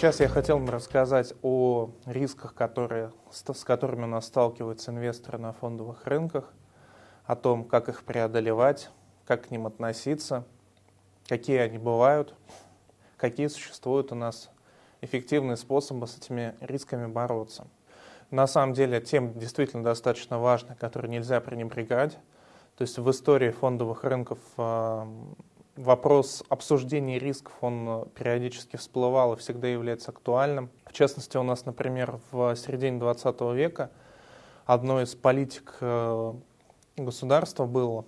Сейчас я хотел бы рассказать о рисках, которые, с которыми у нас сталкиваются инвесторы на фондовых рынках, о том, как их преодолевать, как к ним относиться, какие они бывают, какие существуют у нас эффективные способы с этими рисками бороться. На самом деле тема действительно достаточно важная, которую нельзя пренебрегать. То есть в истории фондовых рынков вопрос обсуждения рисков, он э, периодически всплывал и всегда является актуальным. В частности, у нас, например, в середине 20 века одной из политик э, государства было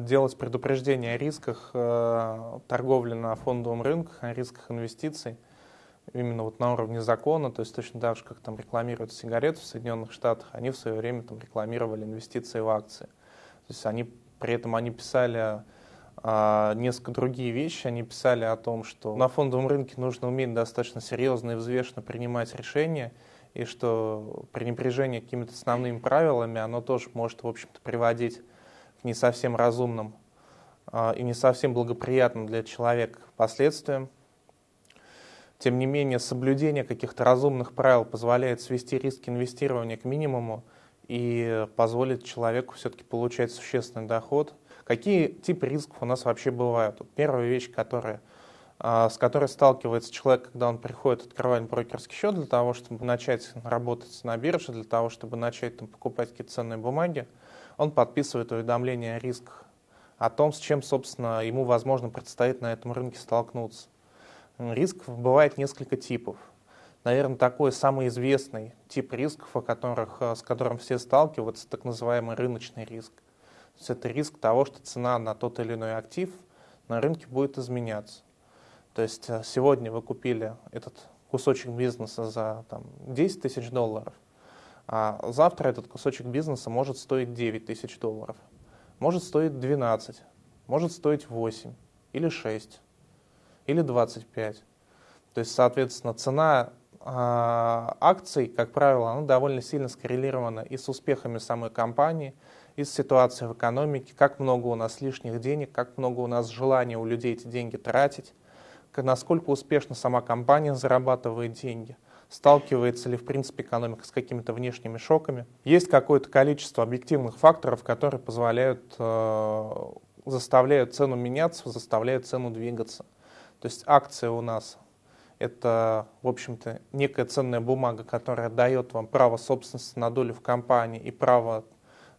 делать предупреждение о рисках торговли на фондовом рынке, о рисках инвестиций – именно вот на уровне закона, то есть точно так же, как там рекламируют сигареты в Соединенных Штатах, они в свое время там рекламировали инвестиции в акции. То есть они, при этом они писали а, несколько другие вещи. Они писали о том, что на фондовом рынке нужно уметь достаточно серьезно и взвешенно принимать решения, и что пренебрежение какими-то основными правилами, оно тоже может, в общем-то, приводить к не совсем разумным а, и не совсем благоприятным для человека последствиям. Тем не менее, соблюдение каких-то разумных правил позволяет свести риски инвестирования к минимуму и позволит человеку все-таки получать существенный доход. Какие типы рисков у нас вообще бывают? Первая вещь, которая, а, с которой сталкивается человек, когда он приходит открывать брокерский счет для того, чтобы начать работать на бирже, для того, чтобы начать там, покупать какие-то ценные бумаги, он подписывает уведомление о рисках, о том, с чем, собственно, ему, возможно, предстоит на этом рынке столкнуться. Рисков бывает несколько типов. Наверное, такой самый известный тип рисков, о которых, э, с которым все сталкиваются, так называемый рыночный риск. То есть это риск того, что цена на тот или иной актив на рынке будет изменяться. То есть э, сегодня вы купили этот кусочек бизнеса за там, 10 тысяч долларов, а завтра этот кусочек бизнеса может стоить 9 тысяч долларов, может стоить 12, может стоить 8 или 6 или 25. То есть, соответственно, цена акций, как правило, она довольно сильно скоррелирована и с успехами самой компании, и с ситуацией в экономике, как много у нас лишних денег, как много у нас желания у людей эти деньги тратить, насколько успешно сама компания зарабатывает деньги, сталкивается ли в принципе экономика с какими-то внешними шоками. Есть какое-то количество объективных факторов, которые позволяют, э, заставляют цену меняться, заставляют цену двигаться. То есть акция у нас это, в общем-то, некая ценная бумага, которая дает вам право собственности на долю в компании и право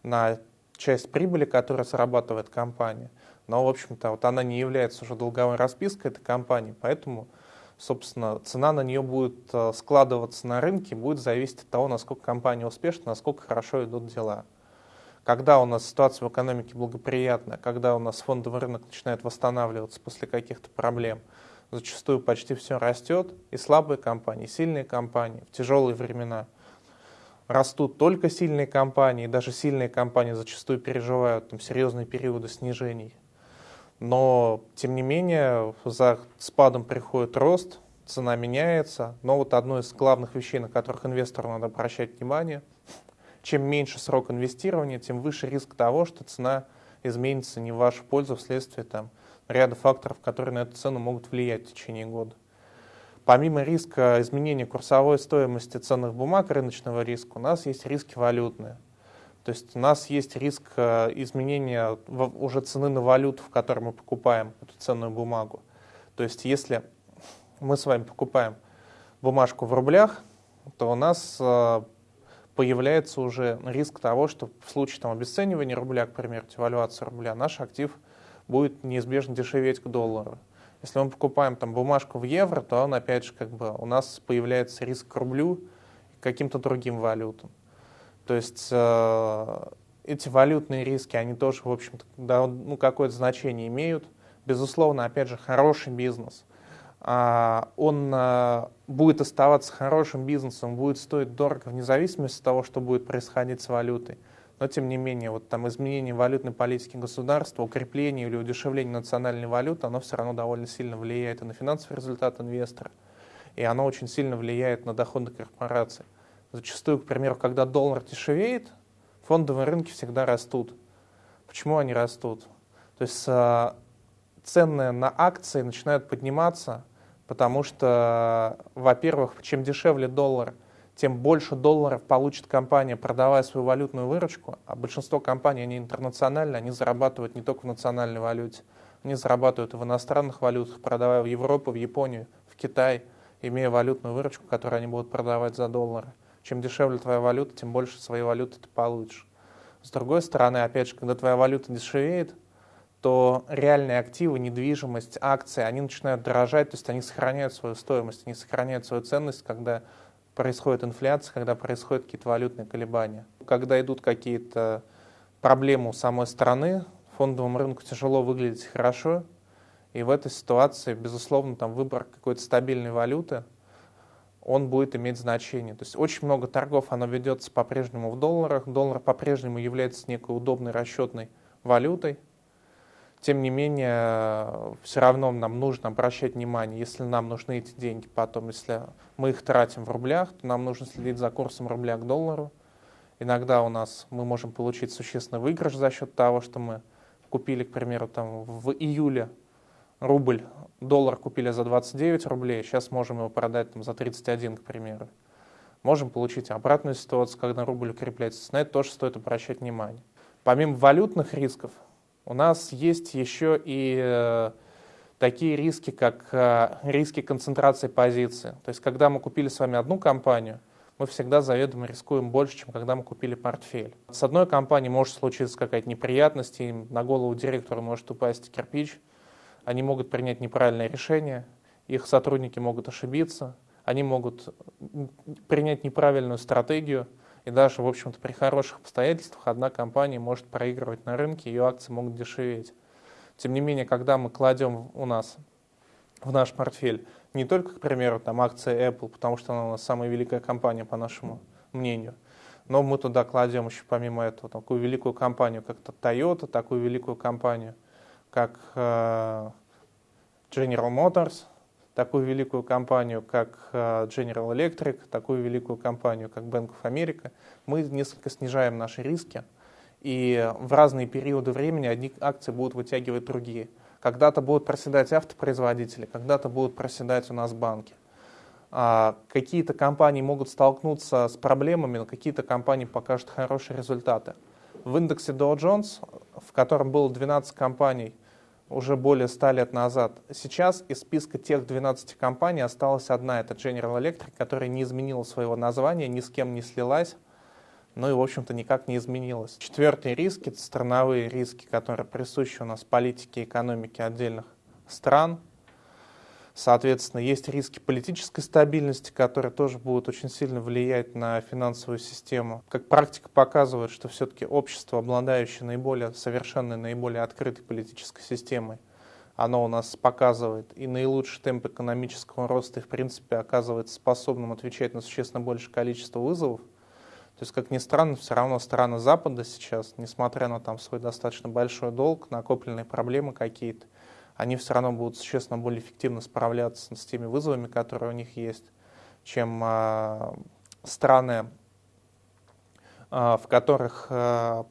на часть прибыли, которая зарабатывает компания. Но, в общем-то, вот она не является уже долговой распиской этой компании, поэтому, собственно, цена на нее будет э, складываться на рынке, будет зависеть от того, насколько компания успешна, насколько хорошо идут дела. Когда у нас ситуация в экономике благоприятная, когда у нас фондовый рынок начинает восстанавливаться после каких-то проблем, зачастую почти все растет, и слабые компании, и сильные компании в тяжелые времена растут только сильные компании, и даже сильные компании зачастую переживают там, серьезные периоды снижений. Но, тем не менее, за спадом приходит рост, цена меняется. Но вот одно из главных вещей, на которых инвестору надо обращать внимание – чем меньше срок инвестирования, тем выше риск того, что цена изменится не в вашу пользу вследствие там, ряда факторов, которые на эту цену могут влиять в течение года. Помимо риска изменения курсовой стоимости ценных бумаг, рыночного риска, у нас есть риски валютные. То есть у нас есть риск э, изменения уже цены на валюту, в которой мы покупаем эту ценную бумагу. То есть если мы с вами покупаем бумажку в рублях, то у нас э, появляется уже риск того, что в случае там, обесценивания рубля, к примеру, девальвации рубля, наш актив будет неизбежно дешеветь к доллару. Если мы покупаем там бумажку в евро, то он опять же как бы у нас появляется риск к рублю и каким-то другим валютам. То есть э, эти валютные риски, они тоже, в общем-то, да, ну, какое-то значение имеют. Безусловно, опять же, хороший бизнес – он а, будет оставаться хорошим бизнесом, будет стоить дорого вне зависимости от того, что будет происходить с валютой. Но тем не менее, вот там изменение валютной политики государства, укрепление или удешевление национальной валюты, оно все равно довольно сильно влияет и на финансовый результат инвестора, и оно очень сильно влияет на доходы корпораций. Зачастую, к примеру, когда доллар дешевеет, фондовые рынки всегда растут. Почему они растут? То есть а, цены на акции начинают подниматься потому что, во-первых, чем дешевле доллар, тем больше долларов получит компания, продавая свою валютную выручку, а большинство компаний, они интернациональные, они зарабатывают не только в национальной валюте, они зарабатывают и в иностранных валютах, продавая в Европу, в Японию, в Китай, имея валютную выручку, которую они будут продавать за доллары. Чем дешевле твоя валюта, тем больше своей валюты ты получишь. С другой стороны, опять же, когда твоя валюта дешевеет, то реальные активы, недвижимость, акции, они начинают дорожать, то есть они сохраняют свою стоимость, они сохраняют свою ценность, когда происходит инфляция, когда происходят какие-то валютные колебания. Когда идут какие-то проблемы у самой страны, фондовому рынку тяжело выглядеть хорошо, и в этой ситуации, безусловно, там выбор какой-то стабильной валюты, он будет иметь значение. То есть очень много торгов, оно ведется по-прежнему в долларах, доллар по-прежнему является некой удобной расчетной валютой, тем не менее, все равно нам нужно обращать внимание, если нам нужны эти деньги потом, если мы их тратим в рублях, то нам нужно следить за курсом рубля к доллару. Иногда у нас мы можем получить существенный выигрыш за счет того, что мы купили, к примеру, там в июле рубль, доллар купили за 29 рублей, сейчас можем его продать там, за 31, к примеру. Можем получить обратную ситуацию, когда рубль укрепляется. На это тоже стоит обращать внимание. Помимо валютных рисков, у нас есть еще и э, такие риски, как э, риски концентрации позиции. То есть, когда мы купили с вами одну компанию, мы всегда заведомо рискуем больше, чем когда мы купили портфель. С одной компанией может случиться какая-то неприятность, и на голову директора может упасть кирпич, они могут принять неправильное решение, их сотрудники могут ошибиться, они могут принять неправильную стратегию – и даже, в общем-то, при хороших обстоятельствах одна компания может проигрывать на рынке, ее акции могут дешеветь. Тем не менее, когда мы кладем у нас в наш портфель не только, к примеру, там акции Apple, потому что она у нас самая великая компания, по нашему мнению, но мы туда кладем еще помимо этого такую великую компанию, как Toyota, такую великую компанию, как э, General Motors, такую великую компанию, как э, General Electric, такую великую компанию, как Bank of America, мы несколько снижаем наши риски, и в разные периоды времени одни акции будут вытягивать другие. Когда-то будут проседать автопроизводители, когда-то будут проседать у нас банки. А какие-то компании могут столкнуться с проблемами, но какие-то компании покажут хорошие результаты. В индексе Dow Jones, в котором было 12 компаний, уже более 100 лет назад. Сейчас из списка тех 12 компаний осталась одна, это General Electric, которая не изменила своего названия, ни с кем не слилась, ну и, в общем-то, никак не изменилась. Четвертый риск — это страновые риски, которые присущи у нас политике и экономике отдельных стран — Соответственно, есть риски политической стабильности, которые тоже будут очень сильно влиять на финансовую систему. Как практика показывает, что все-таки общество, обладающее наиболее совершенной, наиболее открытой политической системой, оно у нас показывает и наилучший темп экономического роста, и в принципе оказывается способным отвечать на существенно большее количество вызовов. То есть, как ни странно, все равно страны Запада сейчас, несмотря на там свой достаточно большой долг, накопленные проблемы какие-то, они все равно будут существенно более эффективно справляться с теми вызовами, которые у них есть, чем а, страны, а, в которых а,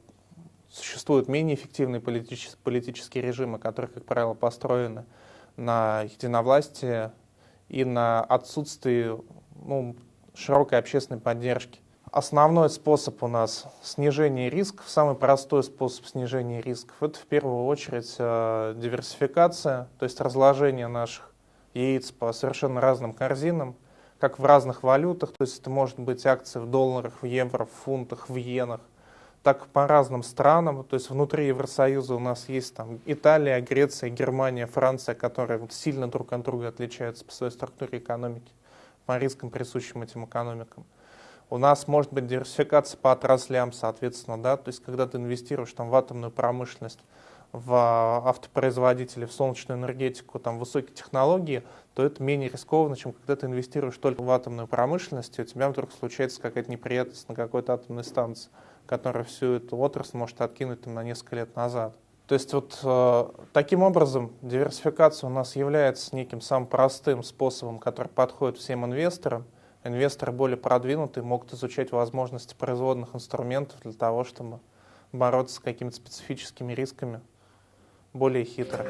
существуют менее эффективные политические, политические режимы, которые, как правило, построены на единовластии и на отсутствии ну, широкой общественной поддержки основной способ у нас снижения рисков, самый простой способ снижения рисков, это в первую очередь э, диверсификация, то есть разложение наших яиц по совершенно разным корзинам, как в разных валютах, то есть это может быть акции в долларах, в евро, в фунтах, в иенах, так по разным странам, то есть внутри Евросоюза у нас есть там Италия, Греция, Германия, Франция, которые вот сильно друг от друга отличаются по своей структуре экономики, по рискам, присущим этим экономикам. У нас может быть диверсификация по отраслям, соответственно, да, то есть когда ты инвестируешь там, в атомную промышленность, в автопроизводителей, в солнечную энергетику, там, высокие технологии, то это менее рискованно, чем когда ты инвестируешь только в атомную промышленность, и у тебя вдруг случается какая-то неприятность на какой-то атомной станции, которая всю эту отрасль может откинуть там, на несколько лет назад. То есть вот э, таким образом диверсификация у нас является неким самым простым способом, который подходит всем инвесторам, инвесторы более продвинутые могут изучать возможности производных инструментов для того, чтобы бороться с какими-то специфическими рисками более хитро.